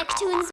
Neptune's